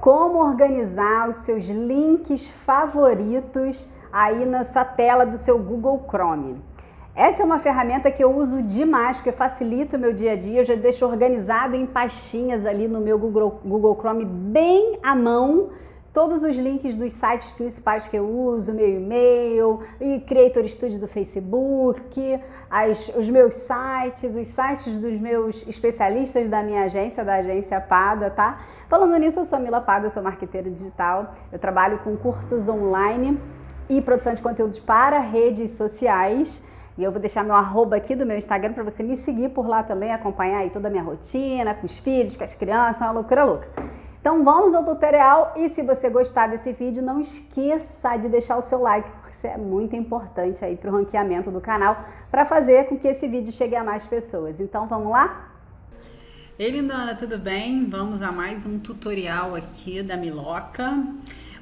como organizar os seus links favoritos aí nessa tela do seu Google Chrome. Essa é uma ferramenta que eu uso demais, porque facilita o meu dia a dia, eu já deixo organizado em pastinhas ali no meu Google, Google Chrome bem à mão, todos os links dos sites principais que eu uso, meu e-mail, e Creator Studio do Facebook, as, os meus sites, os sites dos meus especialistas da minha agência, da agência Pada, tá? Falando nisso, eu sou Mila Pada, eu sou marqueteira digital, eu trabalho com cursos online e produção de conteúdos para redes sociais. E eu vou deixar meu arroba aqui do meu Instagram para você me seguir por lá também, acompanhar aí toda a minha rotina, com os filhos, com as crianças, uma loucura louca. Então vamos ao tutorial e se você gostar desse vídeo, não esqueça de deixar o seu like, porque isso é muito importante aí para o ranqueamento do canal, para fazer com que esse vídeo chegue a mais pessoas. Então vamos lá? Ei lindona, tudo bem? Vamos a mais um tutorial aqui da Miloca.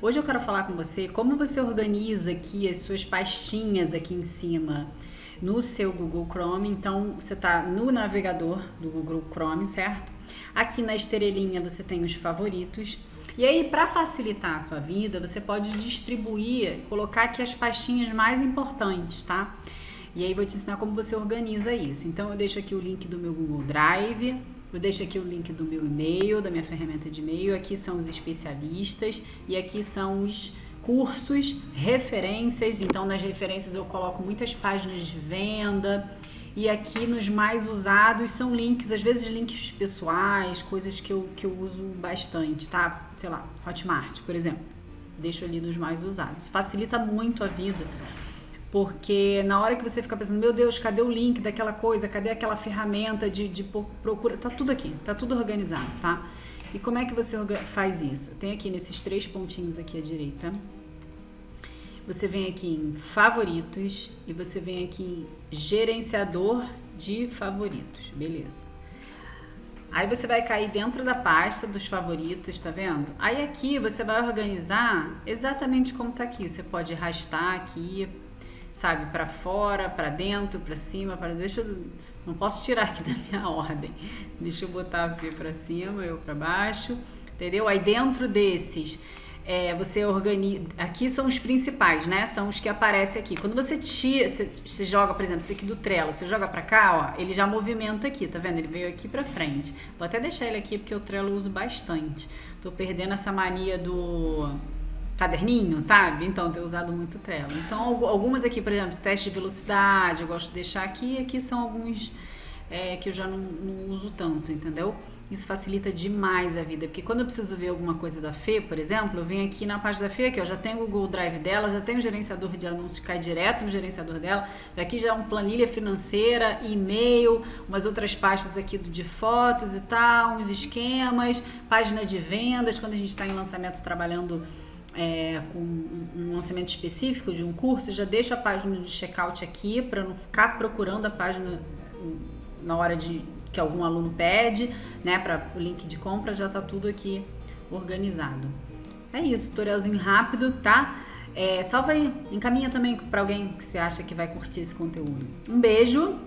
Hoje eu quero falar com você como você organiza aqui as suas pastinhas aqui em cima no seu Google Chrome. Então você está no navegador do Google Chrome, certo? Aqui na estrelinha você tem os favoritos. E aí, para facilitar a sua vida, você pode distribuir, colocar aqui as pastinhas mais importantes, tá? E aí vou te ensinar como você organiza isso. Então eu deixo aqui o link do meu Google Drive, eu deixo aqui o link do meu e-mail, da minha ferramenta de e-mail, aqui são os especialistas e aqui são os cursos, referências. Então nas referências eu coloco muitas páginas de venda, e aqui nos mais usados são links, às vezes links pessoais, coisas que eu, que eu uso bastante, tá? Sei lá, Hotmart, por exemplo. Deixo ali nos mais usados. Facilita muito a vida. Porque na hora que você fica pensando, meu Deus, cadê o link daquela coisa? Cadê aquela ferramenta de, de procura? Tá tudo aqui, tá tudo organizado, tá? E como é que você faz isso? Tem aqui nesses três pontinhos aqui à direita, você vem aqui em favoritos e você vem aqui em gerenciador de favoritos, beleza. Aí você vai cair dentro da pasta dos favoritos, tá vendo? Aí aqui você vai organizar exatamente como tá aqui. Você pode arrastar aqui, sabe, para fora, para dentro, para cima, para deixa eu não posso tirar aqui da minha ordem. Deixa eu botar V para cima, eu para baixo, entendeu? Aí dentro desses é, você organiza. Aqui são os principais, né? São os que aparecem aqui. Quando você tira, você, você joga, por exemplo, esse aqui do Trello, você joga pra cá, ó, ele já movimenta aqui, tá vendo? Ele veio aqui pra frente. Vou até deixar ele aqui porque o Trello uso bastante. Tô perdendo essa mania do caderninho, sabe? Então, tenho usado muito Trello. Então, algumas aqui, por exemplo, teste de velocidade, eu gosto de deixar aqui. Aqui são alguns é, que eu já não, não uso tanto, entendeu? Isso facilita demais a vida, porque quando eu preciso ver alguma coisa da Fê, por exemplo, eu venho aqui na página da Fê, que eu já tenho o Google Drive dela, já tenho o gerenciador de anúncios cai direto no gerenciador dela, daqui já é uma planilha financeira, e-mail, umas outras pastas aqui de fotos e tal, uns esquemas, página de vendas, quando a gente está em lançamento trabalhando é, com um lançamento específico de um curso, já deixo a página de checkout aqui para não ficar procurando a página na hora de que algum aluno pede, né, para o link de compra, já tá tudo aqui organizado. É isso, tutorialzinho rápido, tá? É, salva aí, encaminha também para alguém que você acha que vai curtir esse conteúdo. Um beijo